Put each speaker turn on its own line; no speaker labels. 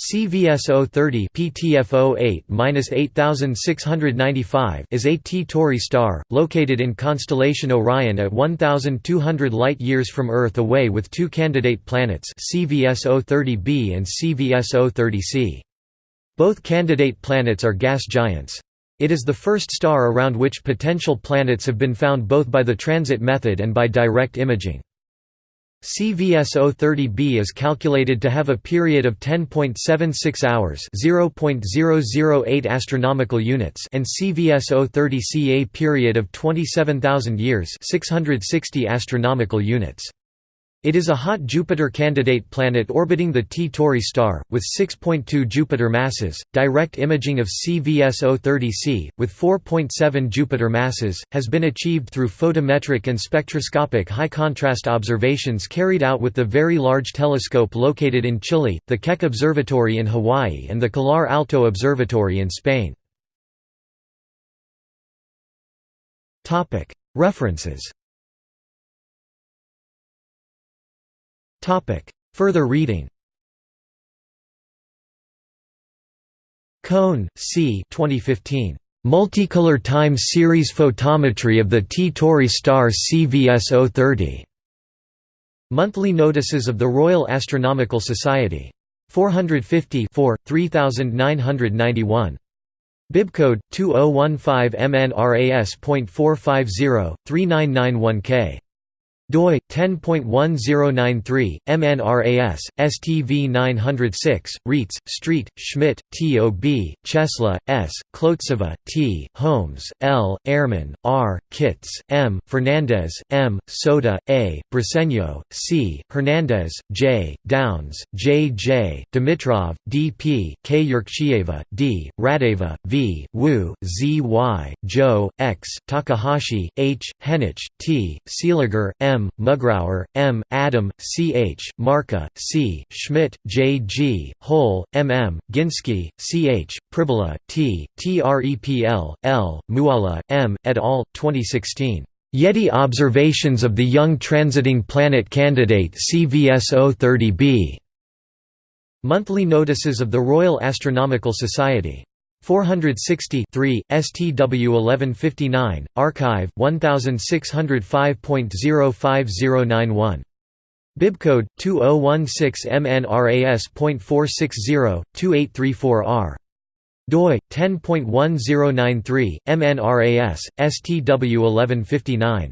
CVSO 30 PTFO 8-8695 is a T-Tauri star, located in constellation Orion at 1,200 light-years from Earth away with two candidate planets CVSO 30b and CVSO 30c. Both candidate planets are gas giants. It is the first star around which potential planets have been found both by the transit method and by direct imaging. CVSO 30b is calculated to have a period of 10.76 hours (0.008 astronomical units) and CVSO 30c a period of 27,000 years (660 astronomical units). It is a hot Jupiter candidate planet orbiting the T Tauri star, with 6.2 Jupiter masses. Direct imaging of CVSO 30c, with 4.7 Jupiter masses, has been achieved through photometric and spectroscopic high contrast observations carried out with the Very Large Telescope located in Chile, the Keck Observatory in Hawaii, and the Calar Alto Observatory in Spain. References Further reading Koen, C. 2015. Multicolor Time Series Photometry of the T Tauri star CVSO 30. Monthly Notices of the Royal Astronomical Society. 450 3991. Bibcode 2015 MNRAS.450 3991K doi 10.1093 MNRAS STV 906 Raetz Street Schmidt TOB Czesla S Klotseva T Holmes L Errmann R Kitze M Fernandez M Sota A Briceño C Hernandez J Downes J J Dimitrov D P K Kjurkchieva D Radeva V Wu Z Y Zhou X Takahashi H Henych T Seeliger M M. Mugrauer, M. Adam, C. H. Marka, C. Schmidt, J. G. Hohle, M. M. Ginski, C. H. Pribulla, T. Trepl, L. Moualla, M. et al. 2016. Yeti observations of the young transiting planet candidate CVSO 30b. Monthly notices of the Royal Astronomical Society. 460 STW 1159, arXiv 1605.05091. Bibcode 2016 MNRAS.460 2834R. doi 10.1093 MNRAS STW 1159.